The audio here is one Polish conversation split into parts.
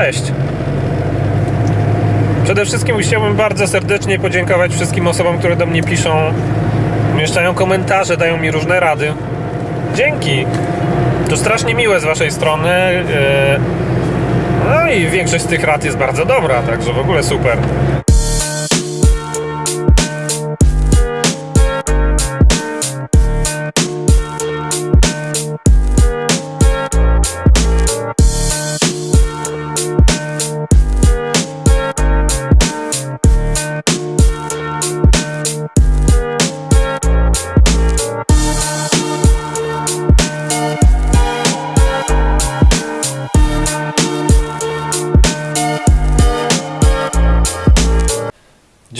Cześć! Przede wszystkim chciałbym bardzo serdecznie podziękować wszystkim osobom, które do mnie piszą, umieszczają komentarze, dają mi różne rady. Dzięki! To strasznie miłe z Waszej strony. e, No i większość z tych rad jest bardzo dobra, także w ogóle super.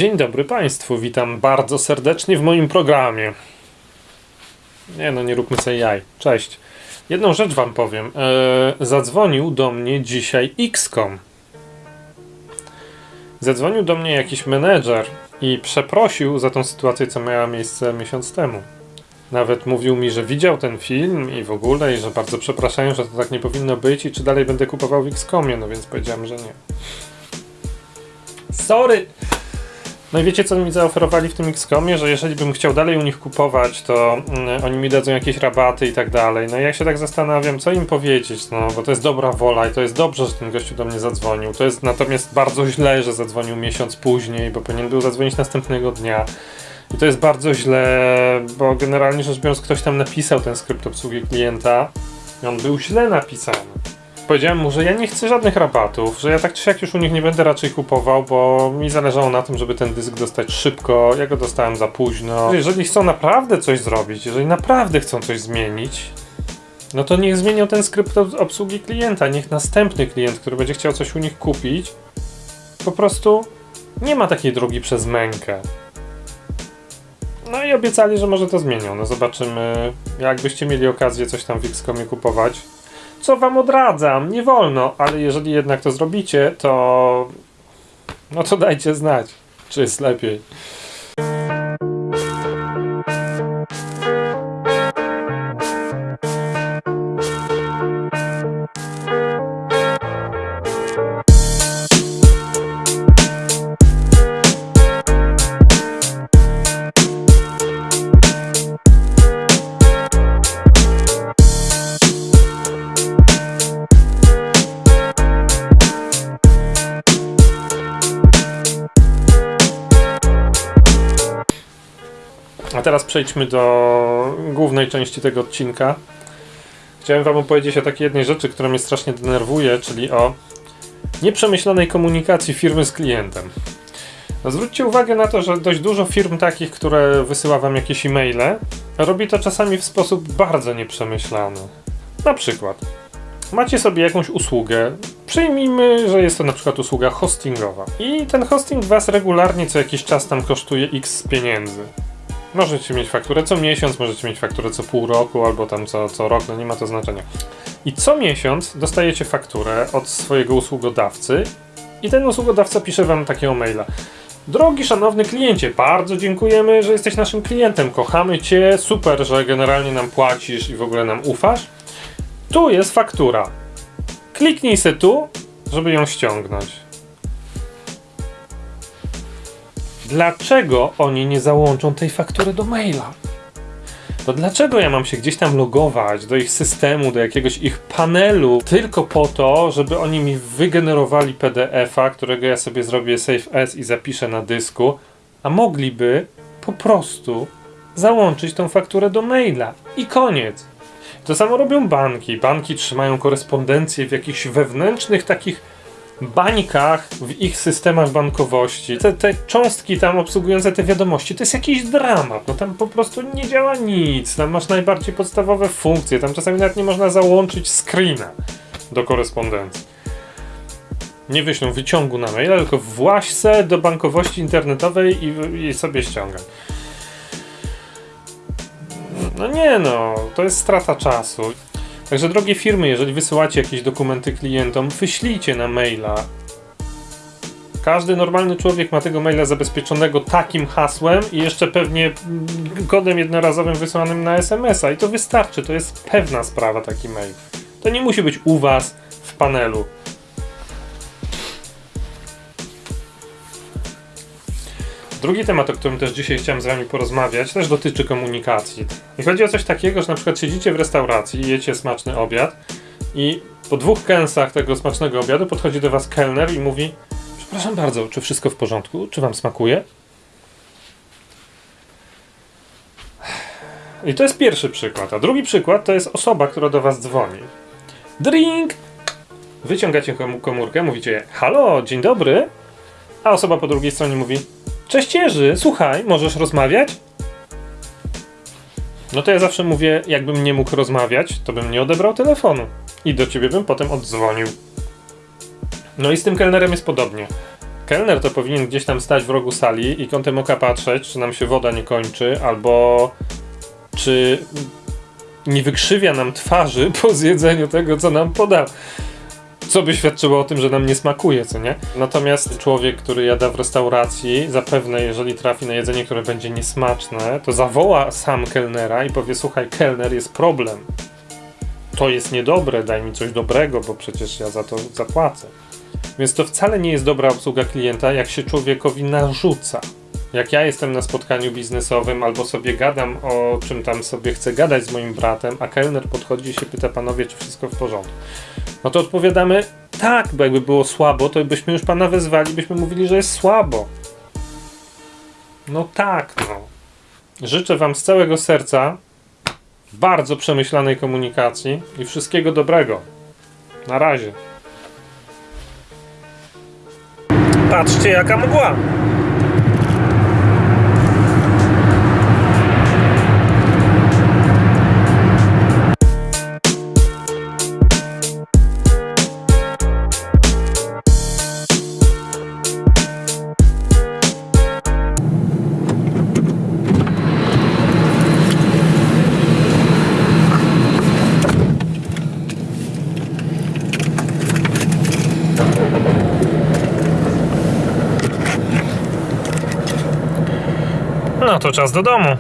Dzień dobry Państwu, witam bardzo serdecznie w moim programie. Nie no, nie róbmy sobie jaj. Cześć. Jedną rzecz Wam powiem. Eee, zadzwonił do mnie dzisiaj XCOM. Zadzwonił do mnie jakiś menedżer i przeprosił za tą sytuację, co miała miejsce miesiąc temu. Nawet mówił mi, że widział ten film i w ogóle, i że bardzo przepraszają, że to tak nie powinno być i czy dalej będę kupował w XCOMie, no więc powiedziałem, że nie. Sorry! No i wiecie co mi zaoferowali w tym XCOMie, że jeżeli bym chciał dalej u nich kupować, to mm, oni mi dadzą jakieś rabaty i tak dalej. No i ja się tak zastanawiam, co im powiedzieć, no bo to jest dobra wola i to jest dobrze, że ten gościu do mnie zadzwonił. To jest natomiast bardzo źle, że zadzwonił miesiąc później, bo powinien był zadzwonić następnego dnia. I to jest bardzo źle, bo generalnie rzecz biorąc ktoś tam napisał ten skrypt obsługi klienta i on był źle napisany. Powiedziałem mu, że ja nie chcę żadnych rabatów, że ja tak czy siak już u nich nie będę raczej kupował, bo mi zależało na tym, żeby ten dysk dostać szybko. Ja go dostałem za późno. Jeżeli chcą naprawdę coś zrobić, jeżeli naprawdę chcą coś zmienić, no to niech zmienią ten skrypt ob- obsługi klienta. Niech następny klient, który będzie chciał coś u nich kupić, po prostu nie ma takiej drogi przez mękę. No i obiecali, że może to zmienią. No zobaczymy. Jakbyście mieli okazję coś tam w XCOMie kupować, co wam odradzam, nie wolno, ale jeżeli jednak to zrobicie, to no to dajcie znać, czy jest lepiej. A teraz przejdźmy do głównej części tego odcinka. Chciałem wam opowiedzieć o takiej jednej rzeczy, która mnie strasznie denerwuje, czyli o nieprzemyślanej komunikacji firmy z klientem. No zwróćcie uwagę na to, że dość dużo firm takich, które wysyła wam jakieś e-maile, robi to czasami w sposób bardzo nieprzemyślany. Na przykład, macie sobie jakąś usługę, przyjmijmy, że jest to na przykład usługa hostingowa i ten hosting was regularnie co jakiś czas tam kosztuje x pieniędzy. Możecie mieć fakturę co miesiąc, możecie mieć fakturę co pół roku, albo tam co, co rok, no nie ma to znaczenia. I co miesiąc dostajecie fakturę od swojego usługodawcy i ten usługodawca pisze wam takiego maila. Drogi szanowny kliencie, bardzo dziękujemy, że jesteś naszym klientem, kochamy cię, super, że generalnie nam płacisz i w ogóle nam ufasz. Tu jest faktura. Kliknij se tu, żeby ją ściągnąć. Dlaczego oni nie załączą tej faktury do maila? To dlaczego ja mam się gdzieś tam logować do ich systemu, do jakiegoś ich panelu, tylko po to, żeby oni mi wygenerowali PDF-a, którego ja sobie zrobię save as i zapiszę na dysku, a mogliby po prostu załączyć tą fakturę do maila i koniec. To samo robią banki. Banki trzymają korespondencję w jakichś wewnętrznych takich bańkach w ich systemach bankowości. Te, te cząstki tam obsługujące te wiadomości, to jest jakiś dramat. No tam po prostu nie działa nic. Tam masz najbardziej podstawowe funkcje. Tam czasami nawet nie można załączyć screena do korespondencji. Nie wyślą wyciągu na maila, tylko właź se do bankowości internetowej i, i sobie ściągaj. No nie no, to jest strata czasu. Także drogie firmy, jeżeli wysyłacie jakieś dokumenty klientom, wyślijcie na maila. Każdy normalny człowiek ma tego maila zabezpieczonego takim hasłem i jeszcze pewnie kodem jednorazowym wysłanym na SMS-a i to wystarczy, to jest pewna sprawa taki mail. To nie musi być u was w panelu. Drugi temat, o którym też dzisiaj chciałem z wami porozmawiać, też dotyczy komunikacji. I chodzi o coś takiego, że na przykład siedzicie w restauracji, jecie smaczny obiad i po dwóch kęsach tego smacznego obiadu podchodzi do was kelner i mówi Przepraszam bardzo, czy wszystko w porządku? Czy wam smakuje? I to jest pierwszy przykład. A drugi przykład to jest osoba, która do was dzwoni. Drink! Wyciągacie komórkę, mówicie halo, dzień dobry. A osoba po drugiej stronie mówi cześć Jerzy, słuchaj, możesz rozmawiać? No to ja zawsze mówię, jakbym nie mógł rozmawiać, to bym nie odebrał telefonu. I do ciebie bym potem oddzwonił. No i z tym kelnerem jest podobnie. Kelner to powinien gdzieś tam stać w rogu sali i kątem oka patrzeć, czy nam się woda nie kończy, albo czy nie wykrzywia nam twarzy po zjedzeniu tego, co nam podał. Co by świadczyło o tym, że nam nie smakuje, co nie? Natomiast człowiek, który jada w restauracji, zapewne jeżeli trafi na jedzenie, które będzie niesmaczne, to zawoła sam kelnera i powie: Słuchaj, kelner, jest problem. To jest niedobre, daj mi coś dobrego, bo przecież ja za to zapłacę. Więc to wcale nie jest dobra obsługa klienta, jak się człowiekowi narzuca. Jak ja jestem na spotkaniu biznesowym albo sobie gadam o czym tam sobie chcę gadać z moim bratem, a kelner podchodzi i się pyta panowie, czy wszystko w porządku. No to odpowiadamy tak, bo jakby było słabo, to byśmy już pana wezwali, byśmy mówili, że jest słabo. No tak, no. Życzę wam z całego serca bardzo przemyślanej komunikacji i wszystkiego dobrego. Na razie. Patrzcie, jaka mgła. No to czas do domu.